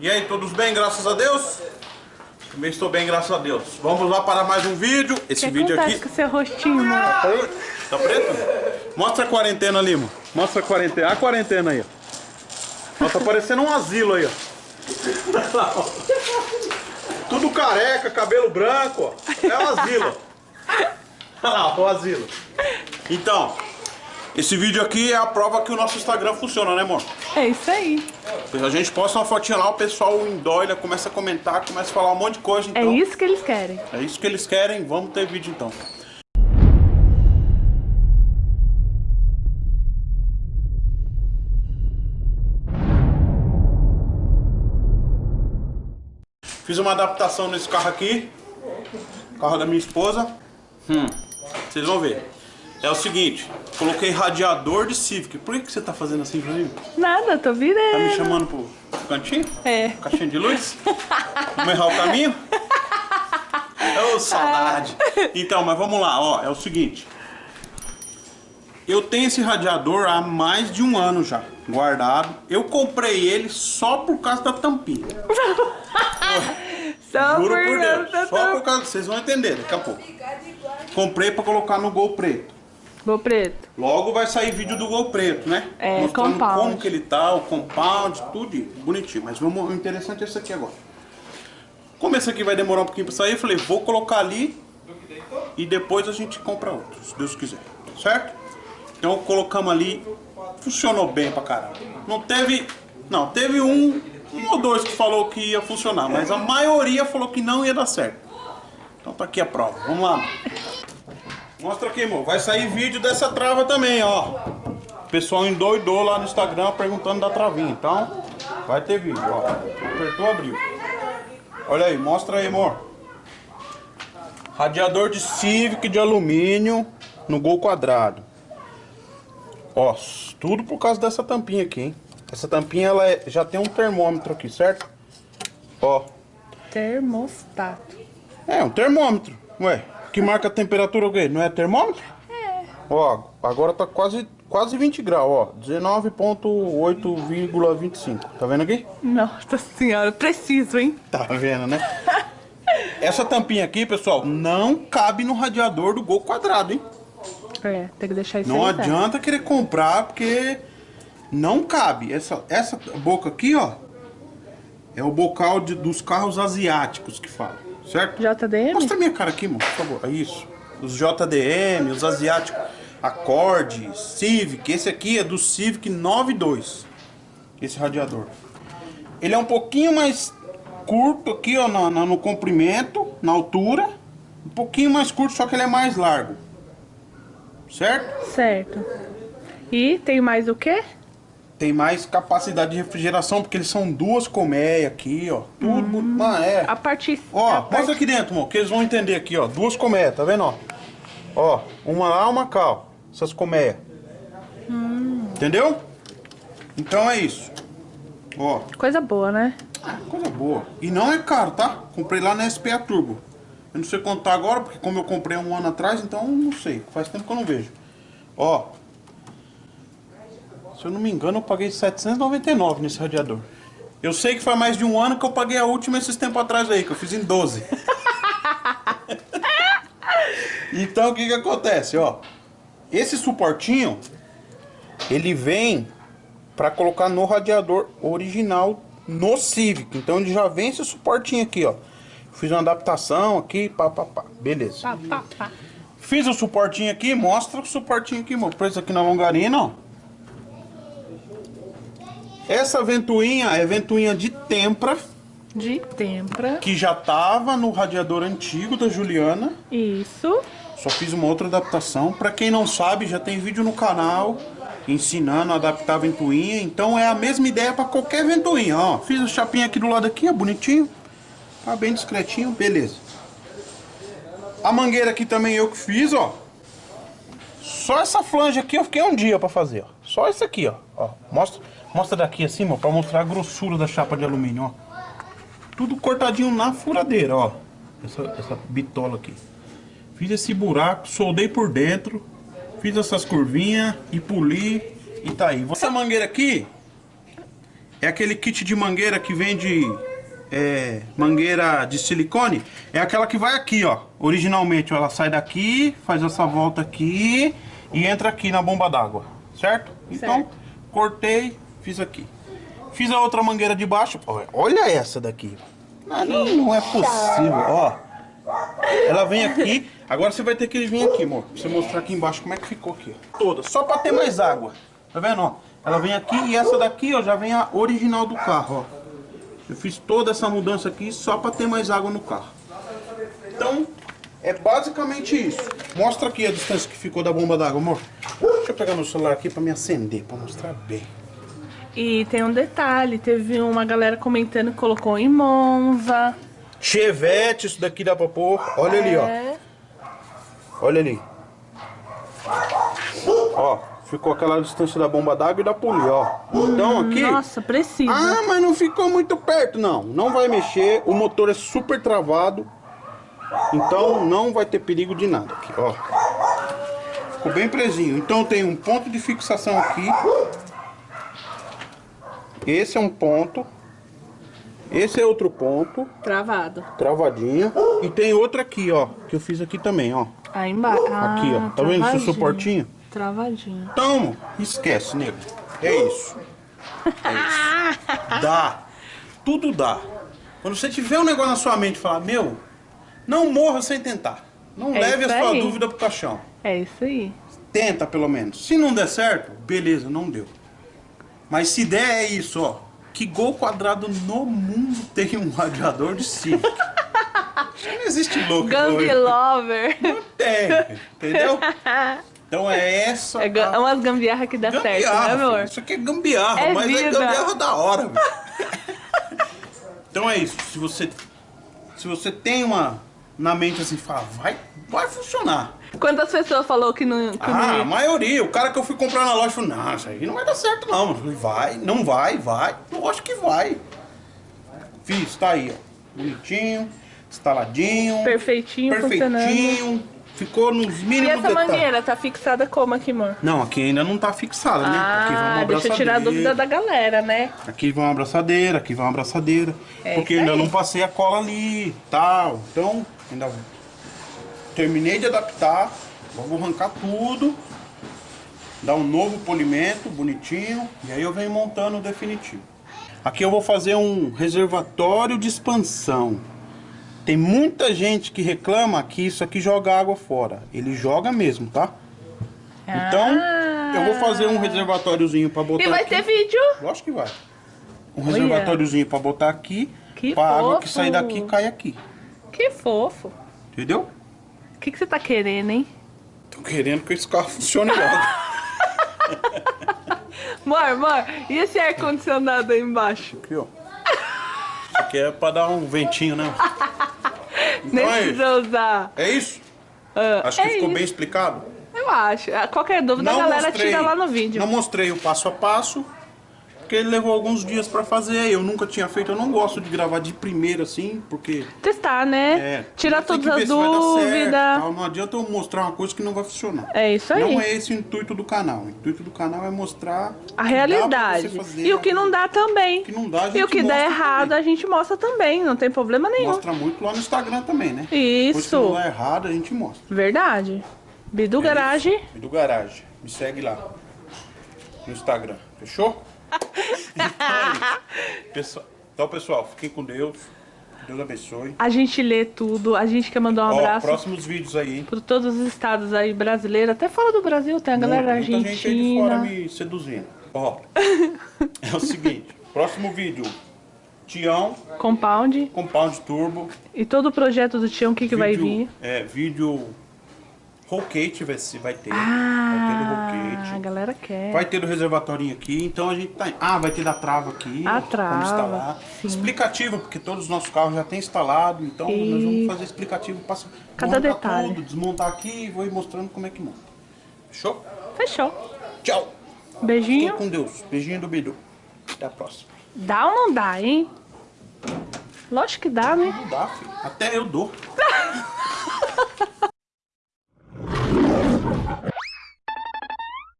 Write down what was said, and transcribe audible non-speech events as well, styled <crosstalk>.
E aí, todos bem, graças a Deus? Também estou bem, graças a Deus. Vamos lá para mais um vídeo. Esse que vídeo aqui... com seu rostinho, mano? Tá preto? Mostra a quarentena ali, mano. Mostra a quarentena. A quarentena aí, ó. Ó, tá parecendo um asilo aí, ó. <laughs> Tudo careca, cabelo branco, ó. É um asilo. <laughs> Olha lá, o asilo. Então, esse vídeo aqui é a prova que o nosso Instagram funciona, né, amor? É isso aí. A gente posta uma fotinha lá, o pessoal endoida, começa a comentar, começa a falar um monte de coisa, É então... isso que eles querem. É isso que eles querem, vamos ter vídeo então. Fiz uma adaptação nesse carro aqui, carro da minha esposa. Hum, vocês vão ver. É o seguinte, coloquei radiador de Civic. Por que, que você tá fazendo assim mim? Nada, tô virando. Tá me chamando pro cantinho? É. Caixinha de luz? Vamos errar o caminho? Ô, saudade. Então, mas vamos lá, ó. É o seguinte. Eu tenho esse radiador há mais de um ano já, guardado. Eu comprei ele só por causa da tampinha. <laughs> Só Juro por por Deus. Deus. Só por causa... Vocês vão entender daqui a pouco. Comprei pra colocar no Gol Preto. Vou preto. Logo vai sair vídeo do Gol Preto, né? É, Mostrando compound. como que ele tá, o compound, tudo bonitinho. Mas vamos, o interessante é esse aqui agora. Como esse aqui vai demorar um pouquinho pra sair, eu falei, vou colocar ali e depois a gente compra outro, se Deus quiser. Certo? Então colocamos ali, funcionou bem pra caramba. Não teve, não, teve um, um ou dois que falou que ia funcionar, mas a maioria falou que não ia dar certo. Então tá aqui a prova, vamos lá. Mostra aqui, amor. Vai sair vídeo dessa trava também, ó. O pessoal endoidou lá no Instagram perguntando da travinha. Então, vai ter vídeo, ó. Apertou, abriu. Olha aí, mostra aí, amor. Radiador de Civic de alumínio no gol quadrado. Ó, tudo por causa dessa tampinha aqui, hein? Essa tampinha, ela é- já tem um termômetro aqui, certo? Ó, Termostato. é, um termômetro. Ué, que marca a temperatura o quê? Não é termômetro? É. Ó, agora tá quase, quase 20 graus, ó. 19.8,25. Tá vendo aqui? Nossa senhora, preciso, hein? Tá vendo, né? Essa tampinha aqui, pessoal, não cabe no radiador do Gol quadrado, hein? É, tem que deixar isso Não aí, tá? adianta querer comprar, porque não cabe. Essa, essa boca aqui, ó, é o bocal de- dos carros asiáticos que fala, certo? JDM? Mostra a minha cara aqui, mano, por favor. É isso. Os JDM, os asiáticos. Accord, Civic. Esse aqui é do Civic 92. Esse radiador. Ele é um pouquinho mais curto aqui, ó, na- na- no comprimento, na altura. Um pouquinho mais curto, só que ele é mais largo. Certo? Certo. E tem mais o quê? Tem mais capacidade de refrigeração, porque eles são duas colmeias aqui, ó. Tudo bonito. Ah, é. A parte... Ó, a parte... mostra aqui dentro, amor, que eles vão entender aqui, ó. Duas colmeias, tá vendo, ó? Ó, uma lá, uma cá, ó. Essas colmeias. Entendeu? Então é isso. Ó, Coisa boa, né? coisa boa. E não é caro, tá? Comprei lá na SPA Turbo. Eu não sei contar agora, porque como eu comprei um ano atrás, então não sei. Faz tempo que eu não vejo. Ó. Se eu não me engano, eu paguei 799 nesse radiador. Eu sei que faz mais de um ano que eu paguei a última esses tempos atrás aí, que eu fiz em 12. <laughs> então o que que acontece, ó? Esse suportinho, ele vem para colocar no radiador original no Civic. Então ele já vem esse suportinho aqui, ó. Fiz uma adaptação aqui, pá, pá, pá. Beleza. Pá, pá, pá. Fiz o suportinho aqui, mostra o suportinho aqui, meu. Preço aqui na longarina, ó. Essa ventoinha é ventoinha de tempra, De tempra. que já tava no radiador antigo da Juliana. Isso. Só fiz uma outra adaptação. Pra quem não sabe, já tem vídeo no canal ensinando a adaptar a ventoinha. Então é a mesma ideia pra qualquer ventoinha, ó. Fiz a chapinha aqui do lado aqui, ó, bonitinho. Tá bem discretinho, beleza. A mangueira aqui também eu que fiz, ó. Só essa flange aqui eu fiquei um dia pra fazer, ó. Só esse aqui, ó. ó. Mostra, mostra daqui assim, ó, pra mostrar a grossura da chapa de alumínio, ó. Tudo cortadinho na furadeira, ó. Essa, essa bitola aqui. Fiz esse buraco, soldei por dentro, fiz essas curvinhas e poli e tá aí. Essa mangueira aqui, é aquele kit de mangueira que vende é, mangueira de silicone. É aquela que vai aqui, ó. Originalmente, ó, ela sai daqui, faz essa volta aqui e entra aqui na bomba d'água, certo? Então, Certo. cortei, fiz aqui. Fiz a outra mangueira de baixo. Olha essa daqui. Não, não é possível, ó. Ela vem aqui, agora você vai ter que vir aqui, amor. Pra você mostrar aqui embaixo como é que ficou aqui. Toda, só pra ter mais água. Tá vendo, ó? Ela vem aqui e essa daqui, ó, já vem a original do carro, ó. Eu fiz toda essa mudança aqui só pra ter mais água no carro. Então, é basicamente isso. Mostra aqui a distância que ficou da bomba d'água, amor. Deixa eu pegar meu celular aqui pra me acender, pra mostrar bem. E tem um detalhe, teve uma galera comentando que colocou em Monza. Chevette, isso daqui dá pra pôr. Olha ali, ó. É. Olha ali. Ó, ficou aquela distância da bomba d'água e da polia, ó. Então aqui... Nossa, precisa. Ah, mas não ficou muito perto, não. Não vai mexer, o motor é super travado. Então não vai ter perigo de nada aqui, ó. Ficou bem presinho. Então tem um ponto de fixação aqui. Esse é um ponto. Esse é outro ponto, Travado. travadinho. E tem outro aqui, ó, que eu fiz aqui também, ó. Aí embaixo. Aqui, ó. Tá vendo esse suportinho? Travadinho. Então, esquece, nego. É isso. É isso. <laughs> Dá. Tudo dá. Quando você tiver um negócio na sua mente e falar, meu, não morra sem tentar. Não É leve a sua aí. dúvida pro caixão. É isso aí. Tenta, pelo menos. Se não der certo, beleza, não deu. Mas se der, é isso, ó. Que gol quadrado no mundo tem um radiador de Civic? não existe louco. Gang Lover. ele. Tem, entendeu? Então é essa. É a- umas gambiarra que dá certo, né, Gambiarra, amor? filho. Isso aqui é gambiarra, É mas é vida. gambiarra da hora, <laughs> velho. então é isso. Se você, se você tem uma na mente assim, fala, vai, vai funcionar. Quantas pessoas falou que não, que Ah, não a ia? maioria. O cara que eu fui comprar na loja falou, não, isso aí não vai dar certo não. Falei, vai, não vai, vai. Eu acho que vai. Fiz, tá aí, ó. Bonitinho, instaladinho. Perfeitinho, perfeitinho. Ficou nos E mínimos essa detalhes. mangueira tá fixada como aqui, amor? Não, aqui ainda não tá fixada, né? aqui vai uma Ah, deixa eu tirar a dúvida da galera, né? Aqui vai uma abraçadeira, aqui vai uma abraçadeira. É porque ainda não passei a cola ali tal. Então, ainda terminei de adaptar. Vou arrancar tudo. Dar um novo polimento bonitinho. E aí eu venho montando o definitivo. Aqui eu vou fazer um reservatório de expansão. Tem muita gente que reclama que isso aqui joga água fora. Ele joga mesmo, tá? Então, eu vou fazer um reservatóriozinho para botar Ah. E vai aqui. ter vídeo. Lógico que vai. Um Olha. reservatóriozinho pra botar aqui. Que pra água que fofo. sair daqui cai aqui. Que fofo. Entendeu? O que, que você tá querendo, hein? Tô querendo que esse carro funcione logo. <laughs> Amor, amor, e esse ar-condicionado aí embaixo? aqui, ó. Isso aqui é pra dar um ventinho, né? <laughs> Nem Então é precisa usar. É isso? Ah, Acho que é ficou isso. bem explicado. Eu acho. Qualquer dúvida, a galera tira lá no vídeo. Não mostrei o passo a passo. Porque ele levou alguns dias pra fazer. Eu nunca tinha feito. Eu não gosto de gravar de primeira assim, porque. Testar, né? É, Tirar todas as certo, dúvidas. Não adianta eu mostrar uma coisa que não vai funcionar. É isso aí. Não é esse o intuito do canal. O intuito do canal é mostrar A dá realidade. fazer, E o que não dá também. O que não dá, a e o gente que mostra errado, também. a gente mostra também. Não tem problema nenhum. Mostra muito lá no Instagram também, né? Isso. Coisa que não dá errado, a gente mostra. Verdade. Bidu Garage. E do garagem. Me segue lá. No Instagram. Fechou? Pessoal- então, pessoal, fiquem com Deus. Deus abençoe. A gente lê tudo. A gente quer mandar um Ó, abraço próximos vídeos aí, hein? para todos os estados aí brasileiros. Até fora do Brasil, tem a galera da Muita gente aí de fora Argentina. me seduzindo. Ó, é o seguinte. Próximo vídeo. Tião, Compound. Compound Turbo. E todo o projeto do Tião, o que, que vai vir? É, vídeo Rollcate vai, vai ter. vai ter Ah, do a galera quer. Vai ter do reservatório aqui, então a gente tá. Ah, vai ter da trava aqui. A trava, Vamos instalar. sim. Explicativo, porque todos os nossos carros já têm instalado, então E- nós vamos fazer explicativo. Passa, Cada detalhe. Tudo, desmontar aqui e vou ir mostrando como é que monta. Fechou? Fechou. Tchau. Fiquem Beijinho. com Deus. Beijinho do Bidu. Até a próxima. Dá ou não dá, hein? Lógico que dá, né? Não dá, filho. Até eu dou.